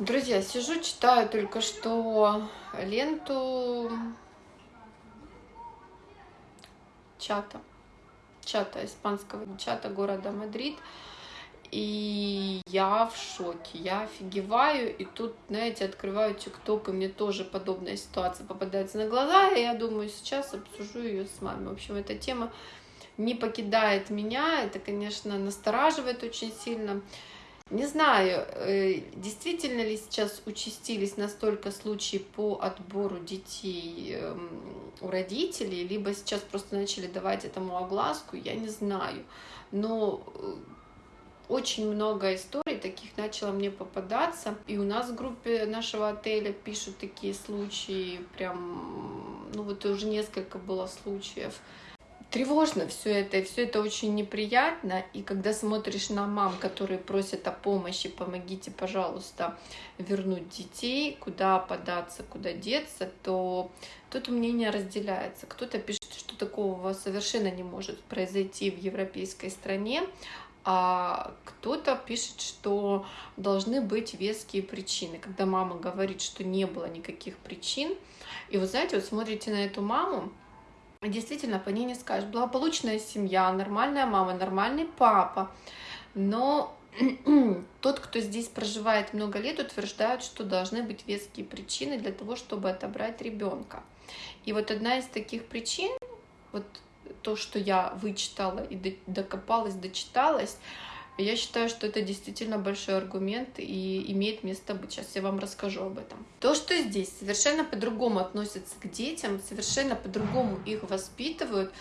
Друзья, сижу, читаю только что ленту чата, чата, испанского чата города Мадрид. И я в шоке, я офигеваю, и тут, знаете, открываю ТикТок, и мне тоже подобная ситуация попадается на глаза, и я думаю, сейчас обсужу ее с вами. В общем, эта тема не покидает меня, это, конечно, настораживает очень сильно. Не знаю, э, действительно ли сейчас участились настолько случаи по отбору детей эм, у родителей, либо сейчас просто начали давать этому огласку, я не знаю. Но э, очень много историй таких начало мне попадаться. И у нас в группе нашего отеля пишут такие случаи, прям, ну вот уже несколько было случаев тревожно все это, и все это очень неприятно. И когда смотришь на мам, которые просят о помощи, помогите, пожалуйста, вернуть детей, куда податься, куда деться, то тут мнение разделяется. Кто-то пишет, что такого совершенно не может произойти в европейской стране, а кто-то пишет, что должны быть веские причины. Когда мама говорит, что не было никаких причин, и вы знаете, вот смотрите на эту маму, действительно по ней не скажешь. Благополучная семья, нормальная мама, нормальный папа. Но тот, кто здесь проживает много лет, утверждает, что должны быть веские причины для того, чтобы отобрать ребенка. И вот одна из таких причин, вот то, что я вычитала и докопалась, дочиталась, я считаю, что это действительно большой аргумент и имеет место быть. Сейчас я вам расскажу об этом. То, что здесь совершенно по-другому относятся к детям, совершенно по-другому их воспитывают,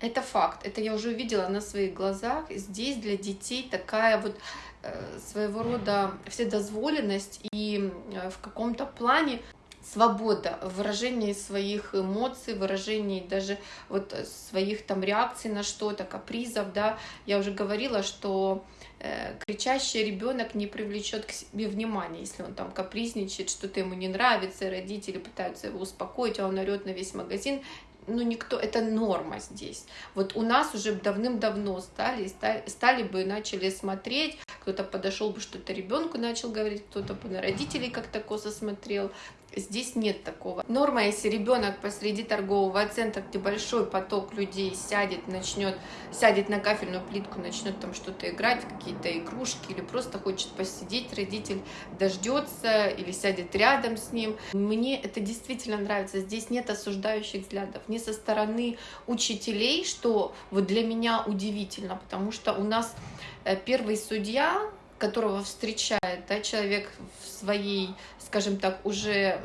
это факт. Это я уже увидела на своих глазах. Здесь для детей такая вот э, своего рода вседозволенность и э, в каком-то плане свобода в выражении своих эмоций, выражении даже вот своих там реакций на что-то, капризов, да. Я уже говорила, что Э, кричащий ребенок не привлечет к себе внимания, если он там капризничает, что-то ему не нравится, родители пытаются его успокоить, а он орет на весь магазин, ну, никто, это норма здесь. Вот у нас уже давным-давно стали, стали, стали бы, начали смотреть, кто-то подошел бы что-то ребенку начал говорить, кто-то бы на родителей как-то косо смотрел, Здесь нет такого. Норма, если ребенок посреди торгового центра, где большой поток людей сядет, начнет, сядет на кафельную плитку, начнет там что-то играть, какие-то игрушки, или просто хочет посидеть, родитель дождется или сядет рядом с ним. Мне это действительно нравится. Здесь нет осуждающих взглядов ни со стороны учителей, что вот для меня удивительно, потому что у нас э, первый судья которого встречает да, человек в своей, скажем так, уже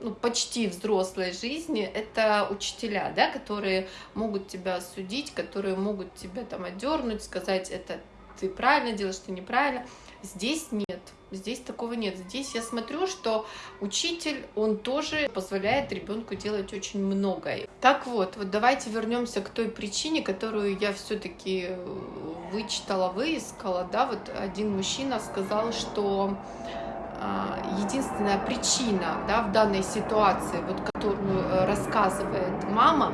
ну, почти взрослой жизни, это учителя, да, которые могут тебя судить, которые могут тебя там одернуть, сказать, это ты правильно делаешь, ты неправильно. Здесь нет, здесь такого нет. Здесь я смотрю, что учитель, он тоже позволяет ребенку делать очень многое. Так вот, вот давайте вернемся к той причине, которую я все-таки э, вычитала, выискала. Да, вот один мужчина сказал, что а, единственная причина да, в данной ситуации, вот, которую э, рассказывает мама,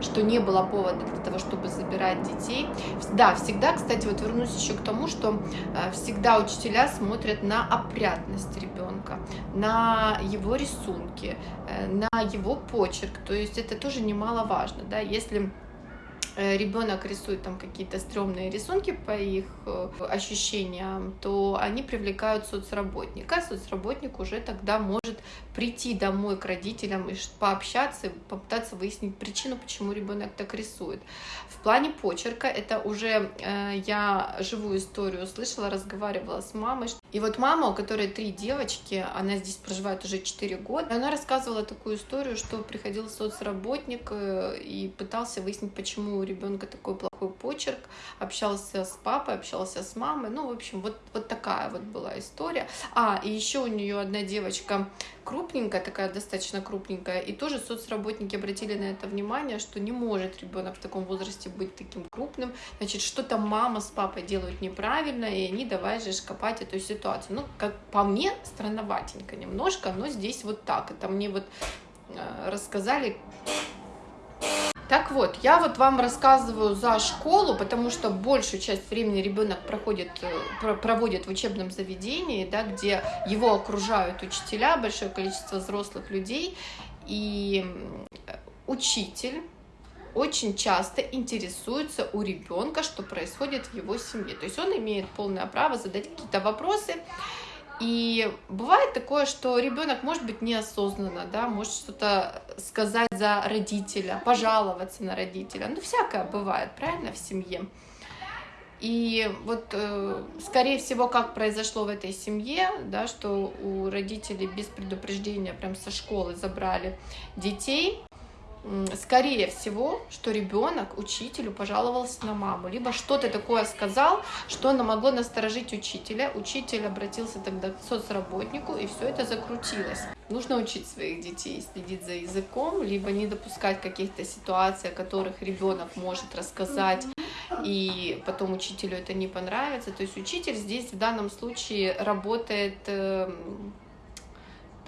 что не было повода для того, чтобы забирать детей. Да, всегда, кстати, вот вернусь еще к тому, что э, всегда учителя смотрят на опрятность ребенка, на его рисунки, э, на его почерк. То есть это тоже немаловажно, да, если ребенок рисует там какие-то стрёмные рисунки по их э, ощущениям, то они привлекают соцработника. Соцработник уже тогда может прийти домой к родителям и пообщаться, попытаться выяснить причину, почему ребенок так рисует. В плане почерка это уже э, я живую историю слышала, разговаривала с мамой. И вот мама, у которой три девочки, она здесь проживает уже 4 года, она рассказывала такую историю, что приходил соцработник и пытался выяснить, почему ребенка такой плохой почерк, общался с папой, общался с мамой, ну, в общем, вот, вот такая вот была история. А, и еще у нее одна девочка крупненькая, такая достаточно крупненькая, и тоже соцработники обратили на это внимание, что не может ребенок в таком возрасте быть таким крупным, значит, что-то мама с папой делают неправильно, и они давай же копать эту ситуацию. Ну, как по мне, странноватенько немножко, но здесь вот так. Это мне вот э, рассказали Так вот, я вот вам рассказываю за школу, потому что большую часть времени ребенок проходит, э, проводит в учебном заведении, да, где его окружают учителя, большое количество взрослых людей, и учитель очень часто интересуется у ребенка, что происходит в его семье. То есть он имеет полное право задать какие-то вопросы, и бывает такое, что ребенок может быть неосознанно, да, может что-то сказать за родителя, пожаловаться на родителя. Ну, всякое бывает, правильно, в семье. И вот, э, скорее всего, как произошло в этой семье, да, что у родителей без предупреждения прям со школы забрали детей, скорее всего, что ребенок учителю пожаловался на маму, либо что-то такое сказал, что оно могло насторожить учителя. Учитель обратился тогда к соцработнику, и все это закрутилось. Нужно учить своих детей следить за языком, либо не допускать каких-то ситуаций, о которых ребенок может рассказать, и потом учителю это не понравится. То есть учитель здесь в данном случае работает эм,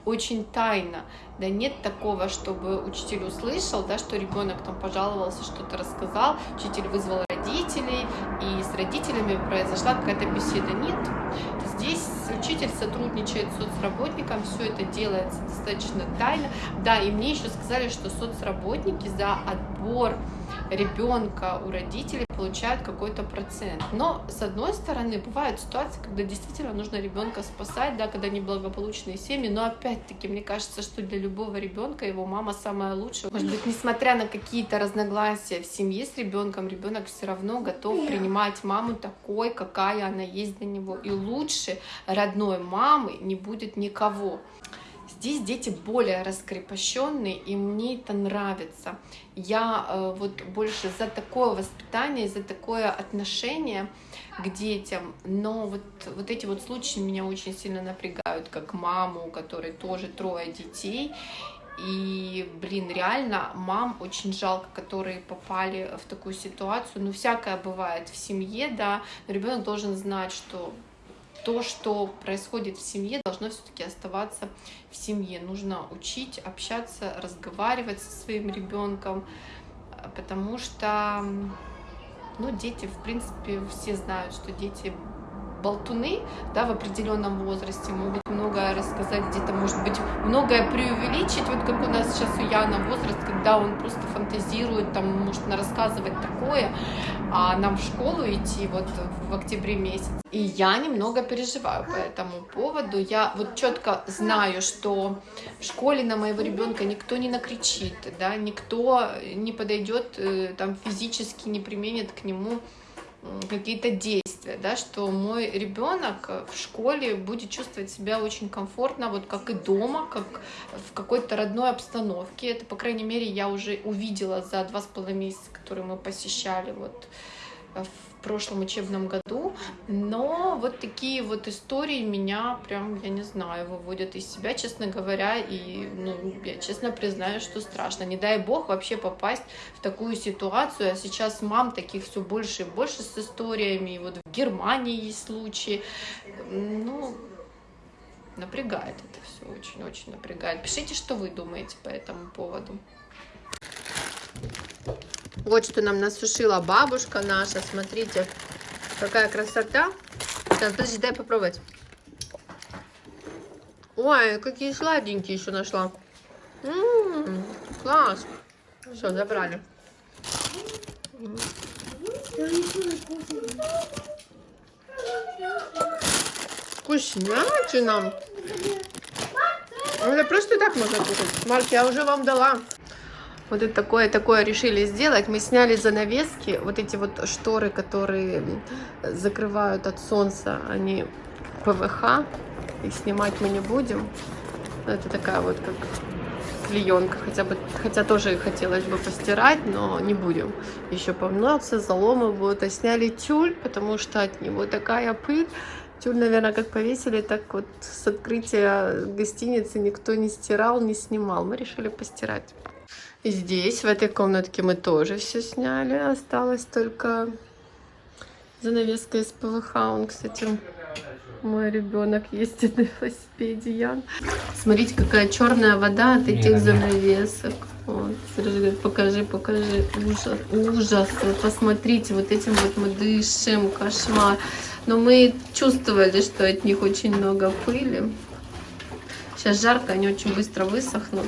очень тайно. Да нет такого, чтобы учитель услышал, да, что ребенок там пожаловался, что-то рассказал, учитель вызвал родителей, и с родителями произошла какая-то беседа. Нет, здесь учитель сотрудничает с соцработником, все это делается достаточно тайно. Да, и мне еще сказали, что соцработники за отбор ребенка у родителей получают какой-то процент. Но, с одной стороны, бывают ситуации, когда действительно нужно ребенка спасать, да, когда неблагополучные семьи, но опять-таки, мне кажется, что для любого ребенка его мама самая лучшая. Может быть, несмотря на какие-то разногласия в семье с ребенком, ребенок все равно готов принимать маму такой, какая она есть для него. И лучше родной мамы не будет никого. Здесь дети более раскрепощенные, и мне это нравится. Я э, вот больше за такое воспитание, за такое отношение к детям. Но вот, вот эти вот случаи меня очень сильно напрягают, как маму, у которой тоже трое детей. И, блин, реально мам очень жалко, которые попали в такую ситуацию. Ну, всякое бывает в семье, да, но ребенок должен знать, что то, что происходит в семье, должно все-таки оставаться в семье. Нужно учить, общаться, разговаривать со своим ребенком, потому что ну, дети, в принципе, все знают, что дети болтуны, да, в определенном возрасте могут многое рассказать, где-то, может быть, многое преувеличить, вот как у нас сейчас у Яна возраст, когда он просто фантазирует, там, может рассказывать такое, а нам в школу идти вот в октябре месяц. И я немного переживаю по этому поводу. Я вот четко знаю, что в школе на моего ребенка никто не накричит, да, никто не подойдет, э, там, физически не применит к нему какие-то действия, да, что мой ребенок в школе будет чувствовать себя очень комфортно, вот как и дома, как в какой-то родной обстановке. Это, по крайней мере, я уже увидела за два с половиной месяца, которые мы посещали вот в в прошлом учебном году, но вот такие вот истории меня прям, я не знаю, выводят из себя, честно говоря, и, ну, я честно признаю, что страшно. Не дай бог вообще попасть в такую ситуацию, а сейчас мам таких все больше и больше с историями, и вот в Германии есть случаи, ну, напрягает это все, очень-очень напрягает. Пишите, что вы думаете по этому поводу. Вот что нам насушила бабушка наша. Смотрите, какая красота. Сейчас, подожди, дай попробовать. Ой, какие сладенькие еще нашла. М -м -м, класс. Все, забрали. Вкуснятина. Это просто так можно кушать. Марк, я уже вам дала. Вот это такое, такое решили сделать. Мы сняли занавески, вот эти вот шторы, которые закрывают от солнца, они ПВХ, их снимать мы не будем. Это такая вот как клеенка, хотя бы, хотя тоже хотелось бы постирать, но не будем. Еще помнется, заломы будут. А сняли тюль, потому что от него такая пыль. Тюль, наверное, как повесили, так вот с открытия гостиницы никто не стирал, не снимал. Мы решили постирать. Здесь, в этой комнатке мы тоже все сняли. Осталось только занавеска из ПВХ. Он, кстати, Мой ребенок ездит на велосипеде, Ян. Смотрите, какая черная вода от этих занавесок. Вот, Сережа говорит, покажи, покажи. Ужас, ужас. Вот посмотрите, вот этим вот мы дышим, кошмар. Но мы чувствовали, что от них очень много пыли. Сейчас жарко, они очень быстро высохнут.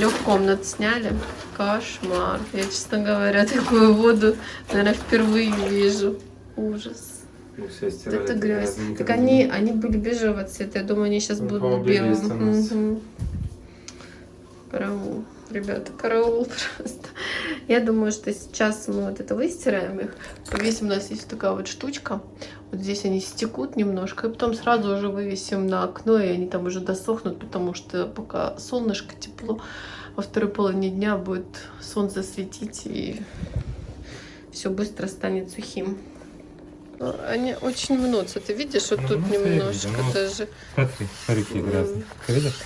Трех комнат сняли. Кошмар. Я, честно говоря, такую воду, наверное, впервые вижу. Ужас. Вот это грязь. Так они, не- они были бежевого цвета. Я думаю, они сейчас Ну, будут белым. Мгм. Караул. Ребята, караул просто. Я думаю, что сейчас мы вот это выстираем их. Повесим, у нас есть такая вот штучка. Вот здесь они стекут немножко. И потом сразу уже вывесим на окно, и они там уже досохнут, потому что пока солнышко тепло, во второй половине дня будет солнце светить, и все быстро станет сухим. Ну, Они очень мнутся. Ты видишь, вот Ну, тут я немножко вижу, ну. даже. Смотри, смотри, какие грязные. Ты видишь?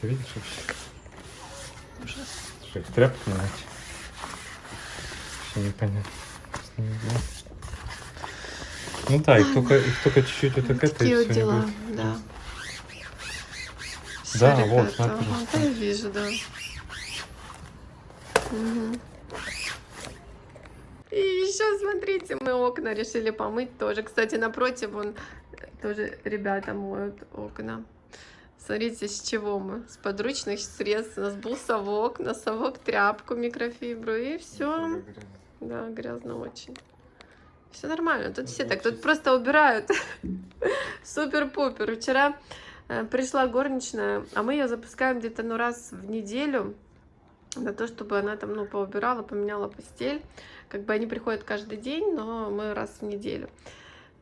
Ты видишь вообще? Что, их тряпками мыть? Вообще непонятно. С ними делать. Ну да, их только, их только чуть-чуть вот так это и вот все. дела, да. Всё, Да, вот, ребята, смотри. ага, да, я вижу, да. Мгм. И еще смотрите, мы окна решили помыть тоже. Кстати, напротив, вон э, тоже ребята моют окна. Смотрите, с чего мы? С подручных средств. У нас был совок, на совок тряпку, микрофибру и все. Да, грязно очень. Все нормально, тут все так, тут просто убирают. Супер-пупер. Вчера э, пришла горничная, а мы ее запускаем где-то ну раз в неделю на то, чтобы она там ну поубирала, поменяла постель. Как бы они приходят каждый день, но мы раз в неделю.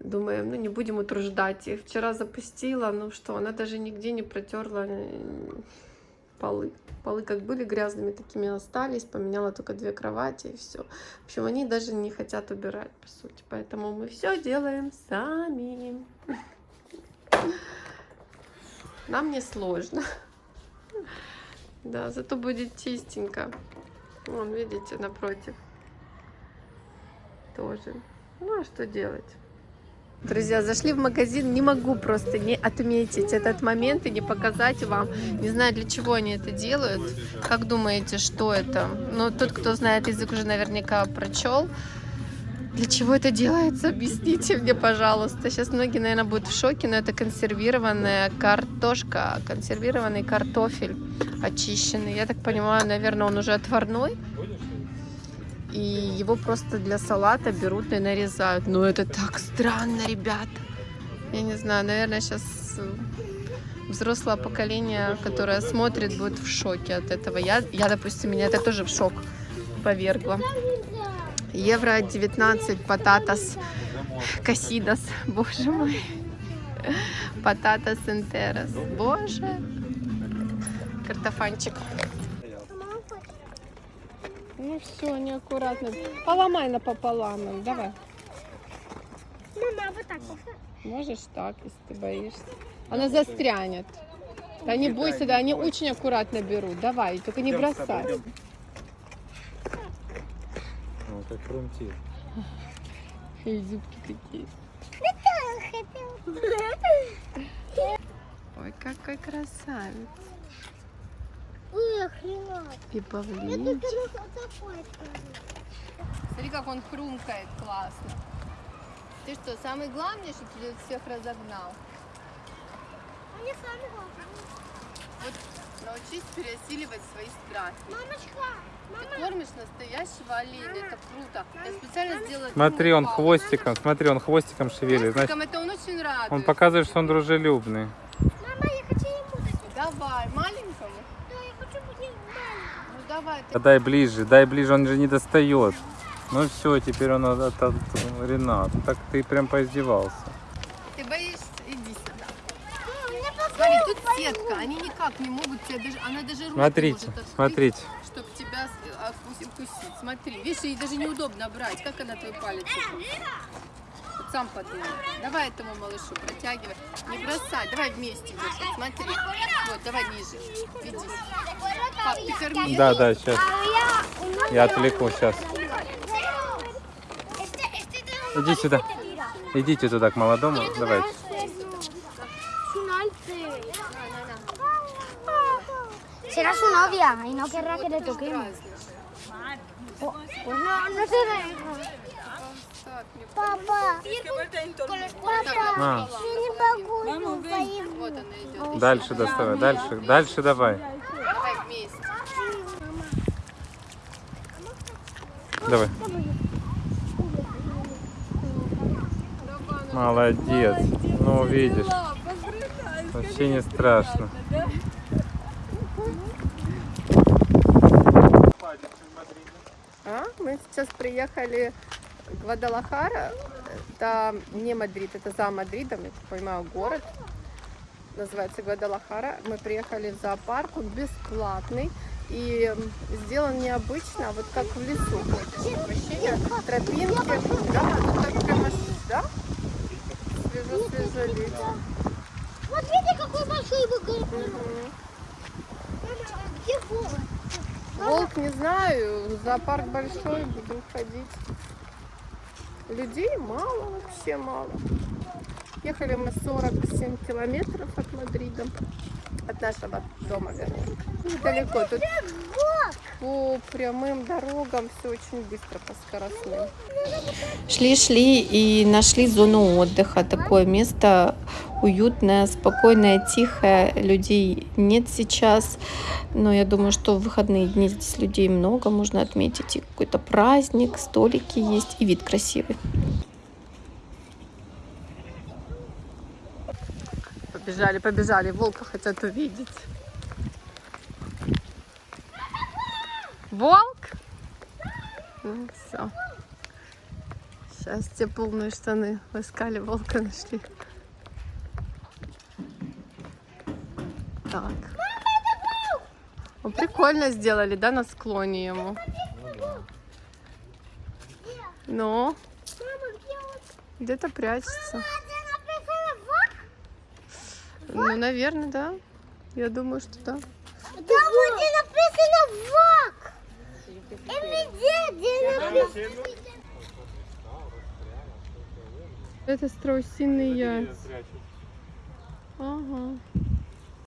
Думаем, ну не будем утруждать их. Вчера запустила, ну что, она даже нигде не протерла э, полы. Полы как были грязными, такими остались. Поменяла только две кровати и все. В общем, они даже не хотят убирать, по сути. Поэтому мы все делаем сами. Нам не сложно. Да, зато будет чистенько. Вон, видите, напротив. Тоже. Ну, а что делать? Друзья, зашли в магазин, не могу просто не отметить этот момент и не показать вам. Не знаю, для чего они это делают. Как думаете, что это? Ну, тот, кто знает язык, уже наверняка прочел. Для чего это делается? Объясните мне, пожалуйста. Сейчас многие, наверное, будут в шоке, но это консервированная картошка, консервированный картофель очищенный. Я так понимаю, наверное, он уже отварной. И его просто для салата берут и нарезают. Но это так странно, ребята. Я не знаю, наверное, сейчас взрослое поколение, которое смотрит, будет в шоке от этого. Я, я допустим, меня это тоже в шок повергло. Евро 19 пататас касидас. Боже мой. Пататас энтерас. Боже. Картофанчик. Ну все, неаккуратно. Поломай напополам. Давай. Мама, вот так. Можешь так, если ты боишься. Она застрянет. Да не бойся, да, они очень аккуратно берут. Давай, только не бросай. Ну, как фронтир. И зубки какие. Ой, какой красавец. И павлин. Смотри, как он хрумкает классно. Ты что, самый главный, что ты всех разогнал? Они сами главные. Вот научись пересиливать свои страхи. Мамочка, Ты кормишь настоящего оленя, это круто. Я специально сделала... Смотри, он палку. хвостиком, смотри, он хвостиком шевелит. Значит, Хвостиком это он очень радует. он показывает, что он дружелюбный. мама, я хочу ему дать. Давай, маленькому. Да, я хочу быть маленьким. Ну давай, ты Да дай ближе, дай ближе, он же не достает. Ну все, теперь он от, от- от Ренат. Так ты прям поиздевался. Ты боишься? Иди сюда. Смотри, тут сетка, они никак не могут тебя даже, она даже руки Смотрите, может открыть, смотрите. чтобы тебя укусить. Смотри, видишь, ей даже неудобно брать. Как она твой палец? Сам подумай. Давай этому малышу протягивай. Не бросай, давай вместе держать. Смотри. Вот, давай ниже. Ведись. Пап, ты корми. Да, да, сейчас. Я... Отвлеку сейчас. Иди сюда. Идите туда к молодому, давайте. Será su novia y no querrá que le toquemos. Oh, pues no, no se deja. Папа, папа, А, я не могу. поим. Вот она идет. дальше доставай, дальше, дальше давай. Давай вместе. Давай. Молодец. Ну, видишь. Вообще не страшно. А, мы сейчас приехали Гвадалахара. Это не Мадрид, это за Мадридом, я так понимаю, город. Называется Гвадалахара. Мы приехали в зоопарк, он бесплатный. И сделан необычно, вот как в лесу. Ощущение, тропинки. Да, ну так прямо, да? Свежо-свежо лето. Смотрите, какой большой вольер. Где волк? Волк не знаю, зоопарк большой, будем ходить. Людей мало, вообще мало. Ехали мы 47 километров от Мадрида, от нашего дома, вернее. Недалеко, тут по прямым дорогам все очень быстро, по скоростным. Шли-шли и нашли зону отдыха, такое место уютное, спокойное, тихое. Людей нет сейчас, но я думаю, что в выходные дни здесь людей много, можно отметить и какой-то праздник, столики есть и вид красивый. Побежали, побежали, волка хотят увидеть. Волк? Ну все. Счастье, полные штаны. Искали волка, нашли. Так. Ну, прикольно сделали, да, на склоне ему? Ну, где он? где-то прячется. Ну, наверное, да. Я думаю, что да. Там где написано написано. Это страусиные яйца. Ага.